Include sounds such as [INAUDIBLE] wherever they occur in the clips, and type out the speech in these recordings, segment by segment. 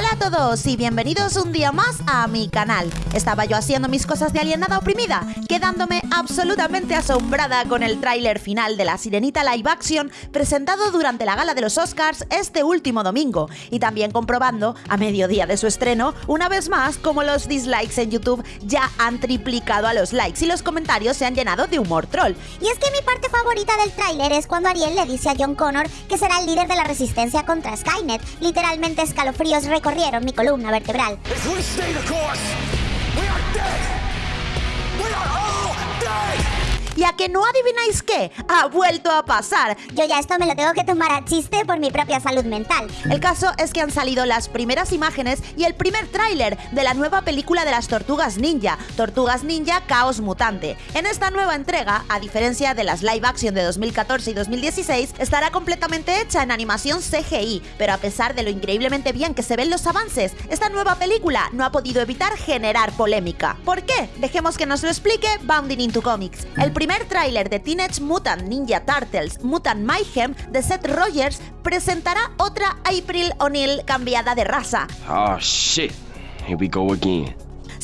Hola a todos y bienvenidos un día más a mi canal. Estaba yo haciendo mis cosas de alienada oprimida, quedándome absolutamente asombrada con el tráiler final de La Sirenita Live Action presentado durante la gala de los Oscars este último domingo y también comprobando, a mediodía de su estreno, una vez más como los dislikes en YouTube ya han triplicado a los likes y los comentarios se han llenado de humor troll. Y es que mi parte favorita del tráiler es cuando Ariel le dice a John Connor que será el líder de la resistencia contra Skynet. Literalmente escalofríos recorrieron mi columna vertebral. ¿Y a que no adivináis qué? Ha vuelto a pasar. Yo ya esto me lo tengo que tomar a chiste por mi propia salud mental. El caso es que han salido las primeras imágenes y el primer tráiler de la nueva película de las Tortugas Ninja, Tortugas Ninja Caos Mutante. En esta nueva entrega, a diferencia de las live action de 2014 y 2016, estará completamente hecha en animación CGI, pero a pesar de lo increíblemente bien que se ven los avances, esta nueva película no ha podido evitar generar polémica. ¿Por qué? Dejemos que nos lo explique Bounding into Comics. El primer primer tráiler de Teenage Mutant Ninja Turtles Mutant Mayhem de Seth Rogers presentará otra April O'Neil cambiada de raza. Oh shit, here we go again.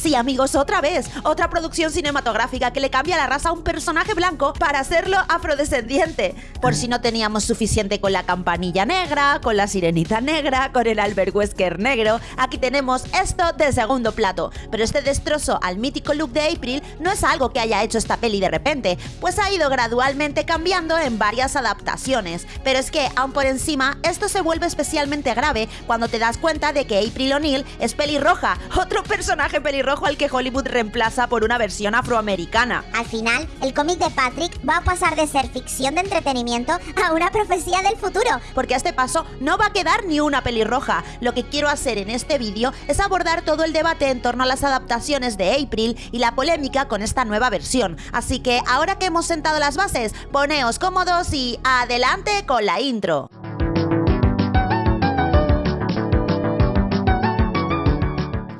Sí, amigos, otra vez, otra producción cinematográfica que le cambia la raza a un personaje blanco para hacerlo afrodescendiente. Por si no teníamos suficiente con la campanilla negra, con la sirenita negra, con el Albert Wesker negro, aquí tenemos esto de segundo plato. Pero este destrozo al mítico look de April no es algo que haya hecho esta peli de repente, pues ha ido gradualmente cambiando en varias adaptaciones. Pero es que, aún por encima, esto se vuelve especialmente grave cuando te das cuenta de que April O'Neil es pelirroja, otro personaje pelirrojo rojo al que Hollywood reemplaza por una versión afroamericana. Al final, el cómic de Patrick va a pasar de ser ficción de entretenimiento a una profecía del futuro. Porque a este paso no va a quedar ni una pelirroja. Lo que quiero hacer en este vídeo es abordar todo el debate en torno a las adaptaciones de April y la polémica con esta nueva versión. Así que ahora que hemos sentado las bases, poneos cómodos y adelante con la intro.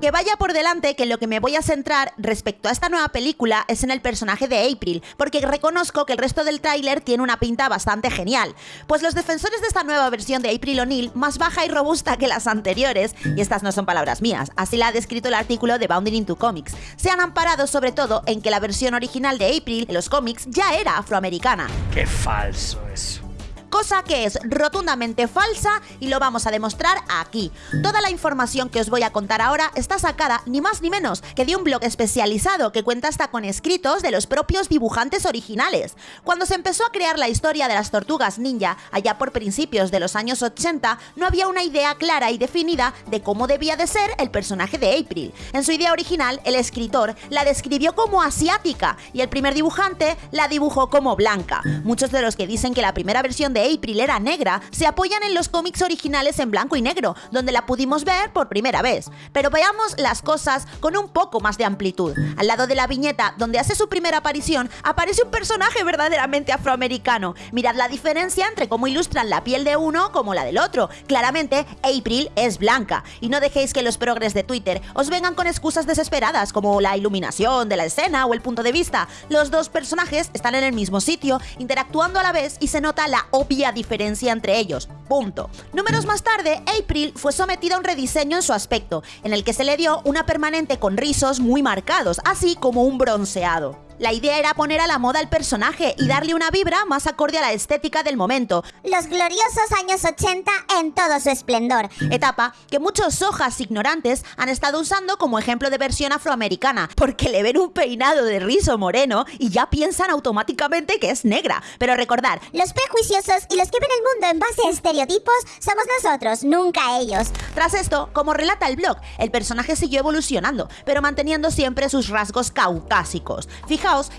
Que vaya por delante que lo que me voy a centrar respecto a esta nueva película es en el personaje de April, porque reconozco que el resto del tráiler tiene una pinta bastante genial. Pues los defensores de esta nueva versión de April O'Neil, más baja y robusta que las anteriores, y estas no son palabras mías, así la ha descrito el artículo de Bounding into Comics, se han amparado sobre todo en que la versión original de April en los cómics ya era afroamericana. ¡Qué falso eso! Cosa que es rotundamente falsa y lo vamos a demostrar aquí. Toda la información que os voy a contar ahora está sacada ni más ni menos que de un blog especializado que cuenta hasta con escritos de los propios dibujantes originales. Cuando se empezó a crear la historia de las tortugas ninja, allá por principios de los años 80, no había una idea clara y definida de cómo debía de ser el personaje de April. En su idea original, el escritor la describió como asiática y el primer dibujante la dibujó como blanca. Muchos de los que dicen que la primera versión de April era negra se apoyan en los cómics originales en blanco y negro, donde la pudimos ver por primera vez. Pero veamos las cosas con un poco más de amplitud. Al lado de la viñeta donde hace su primera aparición, aparece un personaje verdaderamente afroamericano. Mirad la diferencia entre cómo ilustran la piel de uno como la del otro. Claramente, April es blanca. Y no dejéis que los progres de Twitter os vengan con excusas desesperadas como la iluminación de la escena o el punto de vista. Los dos personajes están en el mismo sitio, interactuando a la vez y se nota la obvia diferencia entre ellos. Punto. Números más tarde, April fue sometida a un rediseño en su aspecto, en el que se le dio una permanente con rizos muy marcados, así como un bronceado. La idea era poner a la moda al personaje y darle una vibra más acorde a la estética del momento. Los gloriosos años 80 en todo su esplendor. Etapa que muchos hojas ignorantes han estado usando como ejemplo de versión afroamericana, porque le ven un peinado de rizo moreno y ya piensan automáticamente que es negra. Pero recordar, los prejuiciosos y los que ven el mundo en base a estereotipos somos nosotros, nunca ellos. Tras esto, como relata el blog, el personaje siguió evolucionando, pero manteniendo siempre sus rasgos caucásicos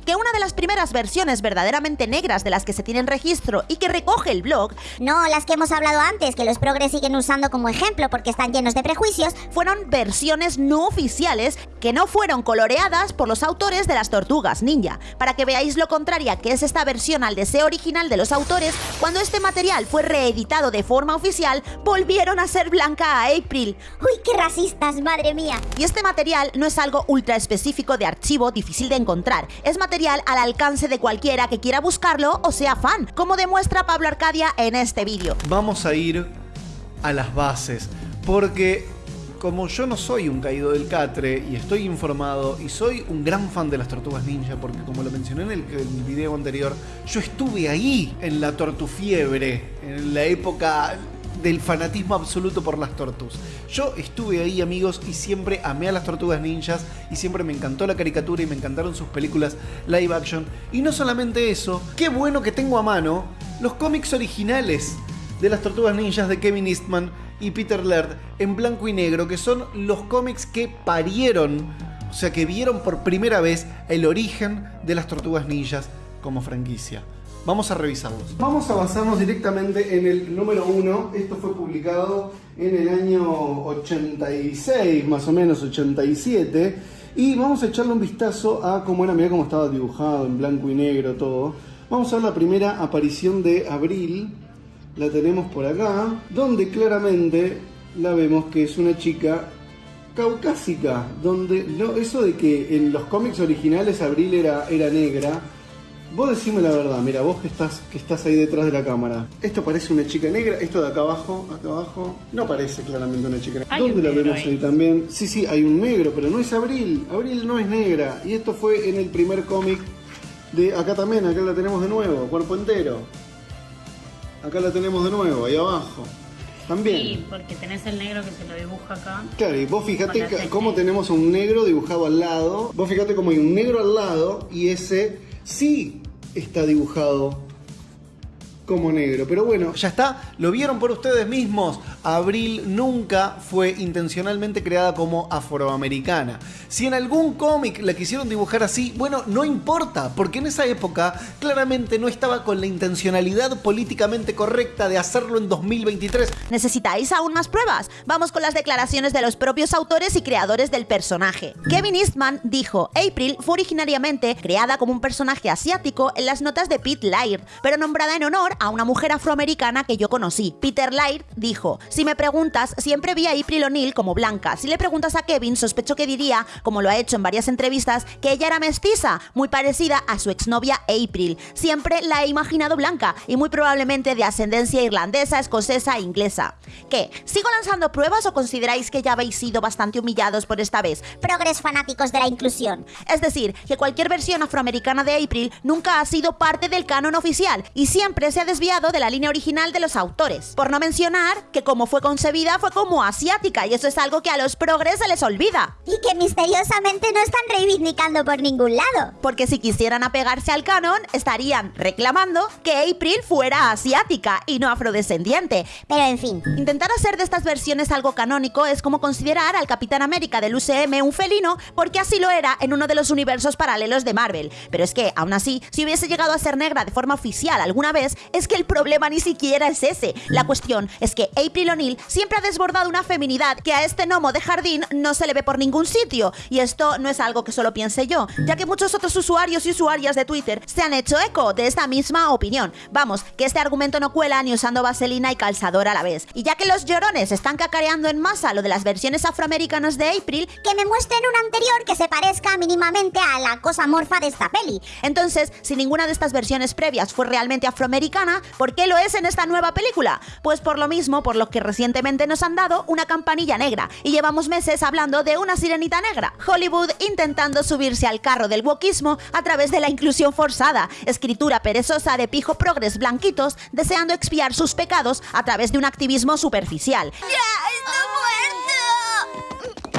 que una de las primeras versiones verdaderamente negras de las que se tienen registro y que recoge el blog, no las que hemos hablado antes, que los progres siguen usando como ejemplo porque están llenos de prejuicios, fueron versiones no oficiales que no fueron coloreadas por los autores de las tortugas ninja. Para que veáis lo contraria que es esta versión al deseo original de los autores, cuando este material fue reeditado de forma oficial, volvieron a ser blanca a April. ¡Uy, qué racistas, madre mía! Y este material no es algo ultra específico de archivo difícil de encontrar, es material al alcance de cualquiera que quiera buscarlo o sea fan, como demuestra Pablo Arcadia en este vídeo. Vamos a ir a las bases, porque como yo no soy un caído del catre y estoy informado y soy un gran fan de las tortugas ninja, porque como lo mencioné en el, video anterior, yo estuve ahí en la tortufiebre, en la época del fanatismo absoluto por las tortugas. Yo estuve ahí, amigos, y siempre amé a las tortugas ninjas y siempre me encantó la caricatura y me encantaron sus películas live action. Y no solamente eso, qué bueno que tengo a mano los cómics originales de las tortugas ninjas de Kevin Eastman y Peter Laird en blanco y negro, que son los cómics que parieron, o sea, que vieron por primera vez el origen de las tortugas ninjas como franquicia. Vamos a revisarlos. Vamos a basarnos directamente en el número 1. Esto fue publicado en el año 86, más o menos 87. Y vamos a echarle un vistazo a cómo era, mira cómo estaba dibujado en blanco y negro todo. Vamos a ver la primera aparición de Abril. La tenemos por acá, donde claramente la vemos que es una chica caucásica, donde no, eso de que en los cómics originales Abril era, era negra, Vos decime la verdad, mira, vos que estás, que estás ahí detrás de la cámara. Esto parece una chica negra, esto de acá abajo, acá abajo, no parece claramente una chica negra. ¿Dónde la vemos ahí? también? Sí, sí, hay un negro, pero no es Abril. Abril no es negra. Y esto fue en el primer cómic de acá también, acá la tenemos de nuevo, cuerpo entero. Acá la tenemos de nuevo, ahí abajo. También. Sí, porque tenés el negro que se lo dibuja acá. Claro, y vos fíjate cómo tenemos un negro dibujado al lado. Vos fíjate cómo hay un negro al lado y ese sí está dibujado como negro. Pero bueno, ya está, lo vieron por ustedes mismos. Abril nunca fue intencionalmente creada como afroamericana. Si en algún cómic la quisieron dibujar así, bueno, no importa, porque en esa época claramente no estaba con la intencionalidad políticamente correcta de hacerlo en 2023. ¿Necesitáis aún más pruebas? Vamos con las declaraciones de los propios autores y creadores del personaje. Kevin Eastman dijo, April fue originariamente creada como un personaje asiático en las notas de Pete Laird, pero nombrada en honor a una mujer afroamericana que yo conocí. Peter Laird dijo, si me preguntas, siempre vi a April O'Neil como blanca. Si le preguntas a Kevin, sospecho que diría, como lo ha hecho en varias entrevistas, que ella era mestiza, muy parecida a su exnovia April. Siempre la he imaginado blanca y muy probablemente de ascendencia irlandesa, escocesa e inglesa. ¿Qué? ¿Sigo lanzando pruebas o consideráis que ya habéis sido bastante humillados por esta vez? Progres fanáticos de la inclusión. Es decir, que cualquier versión afroamericana de April nunca ha sido parte del canon oficial y siempre se ha desviado de la línea original de los autores. Por no mencionar que como fue concebida fue como asiática y eso es algo que a los progres se les olvida. Y que misteriosamente no están reivindicando por ningún lado. Porque si quisieran apegarse al canon, estarían reclamando que April fuera asiática y no afrodescendiente. Pero en fin. Intentar hacer de estas versiones algo canónico es como considerar al Capitán América del UCM un felino porque así lo era en uno de los universos paralelos de Marvel. Pero es que, aún así, si hubiese llegado a ser negra de forma oficial alguna vez, es que el problema ni siquiera es ese. La cuestión es que April O'Neil siempre ha desbordado una feminidad que a este gnomo de jardín no se le ve por ningún sitio. Y esto no es algo que solo piense yo, ya que muchos otros usuarios y usuarias de Twitter se han hecho eco de esta misma opinión. Vamos, que este argumento no cuela ni usando vaselina y calzador a la vez. Y ya que los llorones están cacareando en masa lo de las versiones afroamericanas de April, que me muestren un anterior que se parezca mínimamente a la cosa morfa de esta peli. Entonces, si ninguna de estas versiones previas fue realmente afroamericana, ¿por qué lo es en esta nueva película? Pues por lo mismo, por lo que recientemente nos han dado una campanilla negra y llevamos meses hablando de una sirenita negra. Hollywood intentando subirse al carro del wokismo a través de la inclusión forzada, escritura perezosa de pijo progres blanquitos deseando expiar sus pecados a través de un activismo superficial.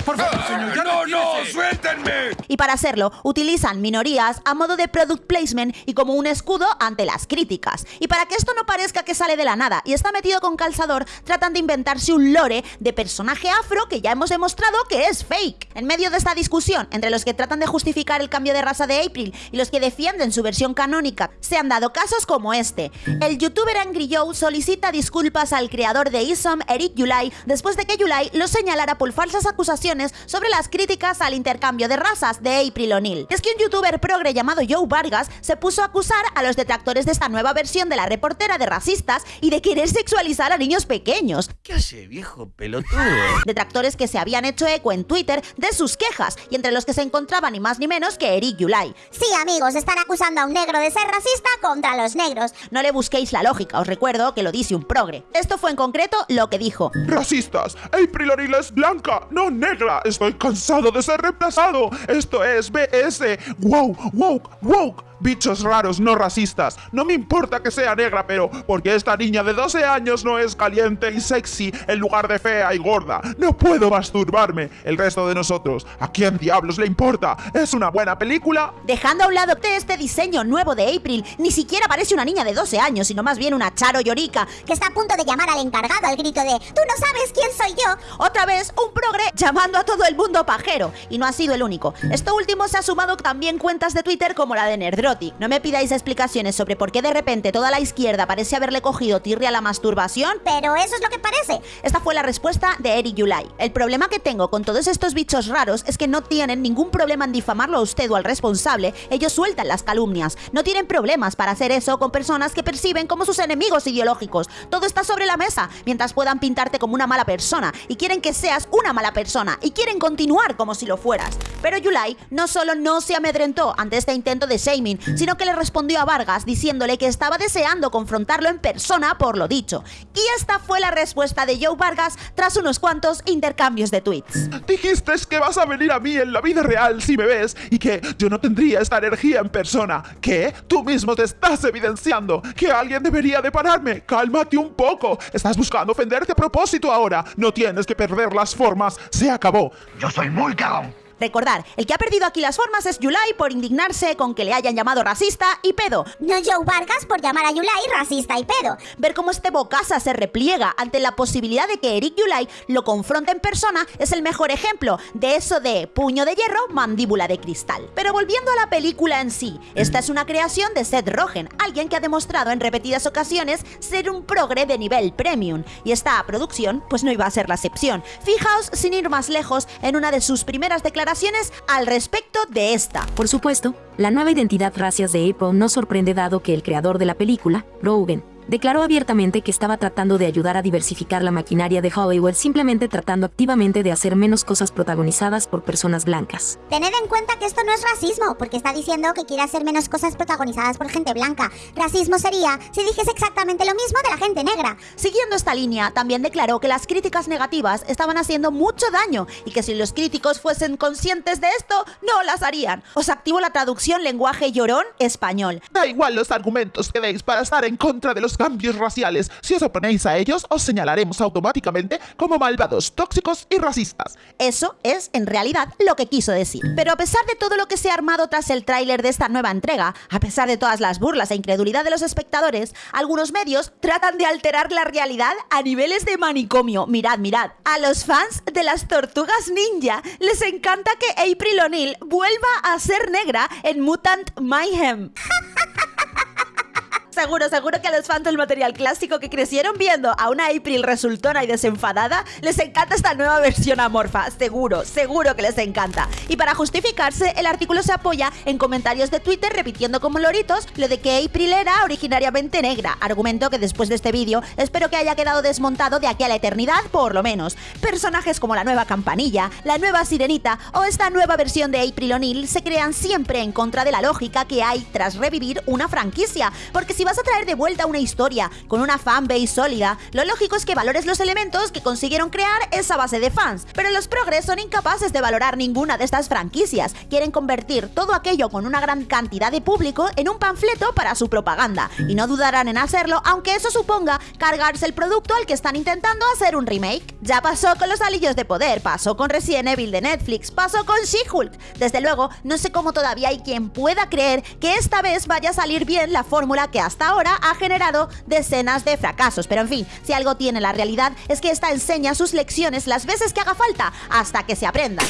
Por favor, señor, ya ¡No, no! retírese. ¡Suéltenme! Y para hacerlo, utilizan minorías a modo de product placement y como un escudo ante las críticas. Y para que esto no parezca que sale de la nada y está metido con calzador, tratan de inventarse un lore de personaje afro que ya hemos demostrado que es fake. En medio de esta discusión, entre los que tratan de justificar el cambio de raza de April y los que defienden su versión canónica, se han dado casos como este. El youtuber Angry Joe solicita disculpas al creador de Isom, Eric Yulai, después de que Yulai lo señalara por falsas acusaciones declaraciones sobre las críticas al intercambio de razas de April O'Neil. Es que un youtuber progre llamado Joe Vargas se puso a acusar a los detractores de esta nueva versión de la reportera de racistas y de querer sexualizar a niños pequeños. ¿Qué hace, viejo pelotudo? [LAUGHS] Detractores que se habían hecho eco en Twitter de sus quejas y entre los que se encontraba ni más ni menos que Eric Yulai. Sí, amigos, están acusando a un negro de ser racista contra los negros. No le busquéis la lógica, os recuerdo que lo dice un progre. Esto fue en concreto lo que dijo. Racistas, April O'Neil es blanca, no negra. Estoy cansado de ser reemplazado. Esto es BS. Wow, woke, woke. Bichos raros, no racistas. No me importa que sea negra, pero porque esta niña de 12 años no es caliente y sexy en lugar de fea y gorda. No puedo masturbarme. El resto de nosotros, ¿a quién diablos le importa? ¿Es una buena película? Dejando a un lado este diseño nuevo de April, ni siquiera parece una niña de 12 años, sino más bien una Charo Llorica, que está a punto de llamar al encargado al grito de ¡Tú no sabes quién soy yo! Otra vez, un progre llamando a todo el mundo pajero. Y no ha sido el único. Esto último se ha sumado también cuentas de Twitter como la de Nerdro no me pidáis explicaciones sobre por qué de repente toda la izquierda parece haberle cogido tirria a la masturbación, pero eso es lo que parece. Esta fue la respuesta de Eric Yulai. El problema que tengo con todos estos bichos raros es que no tienen ningún problema en difamarlo a usted o al responsable, ellos sueltan las calumnias. No tienen problemas para hacer eso con personas que perciben como sus enemigos ideológicos. Todo está sobre la mesa, mientras puedan pintarte como una mala persona y quieren que seas una mala persona y quieren continuar como si lo fueras. Pero Yulai no solo no se amedrentó ante este intento de shaming, sino que le respondió a Vargas diciéndole que estaba deseando confrontarlo en persona por lo dicho. Y esta fue la respuesta de Joe Vargas tras unos cuantos intercambios de tweets. Dijiste que vas a venir a mí en la vida real si me ves y que yo no tendría esta energía en persona. ¿Qué? Tú mismo te estás evidenciando que alguien debería de pararme. Cálmate un poco. Estás buscando ofenderte a propósito ahora. No tienes que perder las formas. Se acabó. Yo soy muy cagón. Recordar, el que ha perdido aquí las formas es Yulai por indignarse con que le hayan llamado racista y pedo. No Joe Vargas por llamar a Yulai racista y pedo. Ver cómo este bocasa se repliega ante la posibilidad de que Eric Yulai lo confronte en persona es el mejor ejemplo de eso de puño de hierro, mandíbula de cristal. Pero volviendo a la película en sí, esta es una creación de Seth Rogen, alguien que ha demostrado en repetidas ocasiones ser un progre de nivel premium. Y esta producción, pues no iba a ser la excepción. Fijaos, sin ir más lejos, en una de sus primeras declaraciones al respecto de esta. Por supuesto, la nueva identidad racias de Apple no sorprende dado que el creador de la película, Rogan, declaró abiertamente que estaba tratando de ayudar a diversificar la maquinaria de Hollywood simplemente tratando activamente de hacer menos cosas protagonizadas por personas blancas. Tened en cuenta que esto no es racismo, porque está diciendo que quiere hacer menos cosas protagonizadas por gente blanca. Racismo sería si dijese exactamente lo mismo de la gente negra. Siguiendo esta línea, también declaró que las críticas negativas estaban haciendo mucho daño y que si los críticos fuesen conscientes de esto, no las harían. Os activo la traducción lenguaje llorón español. Da igual los argumentos que deis para estar en contra de los cambios raciales. Si os oponéis a ellos, os señalaremos automáticamente como malvados, tóxicos y racistas. Eso es, en realidad, lo que quiso decir. Pero a pesar de todo lo que se ha armado tras el tráiler de esta nueva entrega, a pesar de todas las burlas e incredulidad de los espectadores, algunos medios tratan de alterar la realidad a niveles de manicomio. Mirad, mirad. A los fans de las tortugas ninja les encanta que April O'Neil vuelva a ser negra en Mutant Mayhem. [LAUGHS] Seguro, seguro que a los fans del material clásico que crecieron viendo a una April resultona y desenfadada, les encanta esta nueva versión amorfa. Seguro, seguro que les encanta. Y para justificarse, el artículo se apoya en comentarios de Twitter repitiendo como loritos lo de que April era originariamente negra. Argumento que después de este vídeo espero que haya quedado desmontado de aquí a la eternidad, por lo menos. Personajes como la nueva campanilla, la nueva sirenita o esta nueva versión de April O'Neil se crean siempre en contra de la lógica que hay tras revivir una franquicia. Porque si vas a traer de vuelta una historia con una fanbase sólida, lo lógico es que valores los elementos que consiguieron crear esa base de fans. Pero los progres son incapaces de valorar ninguna de estas franquicias. Quieren convertir todo aquello con una gran cantidad de público en un panfleto para su propaganda. Y no dudarán en hacerlo, aunque eso suponga cargarse el producto al que están intentando hacer un remake. Ya pasó con los Alillos de Poder, pasó con Resident Evil de Netflix, pasó con She-Hulk. Desde luego, no sé cómo todavía hay quien pueda creer que esta vez vaya a salir bien la fórmula que hasta hasta ahora ha generado decenas de fracasos. Pero en fin, si algo tiene la realidad es que esta enseña sus lecciones las veces que haga falta hasta que se aprendan.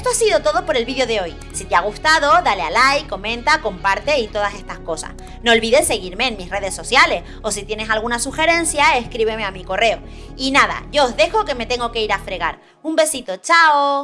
Esto ha sido todo por el vídeo de hoy. Si te ha gustado, dale a like, comenta, comparte y todas estas cosas. No olvides seguirme en mis redes sociales o si tienes alguna sugerencia, escríbeme a mi correo. Y nada, yo os dejo que me tengo que ir a fregar. Un besito, chao.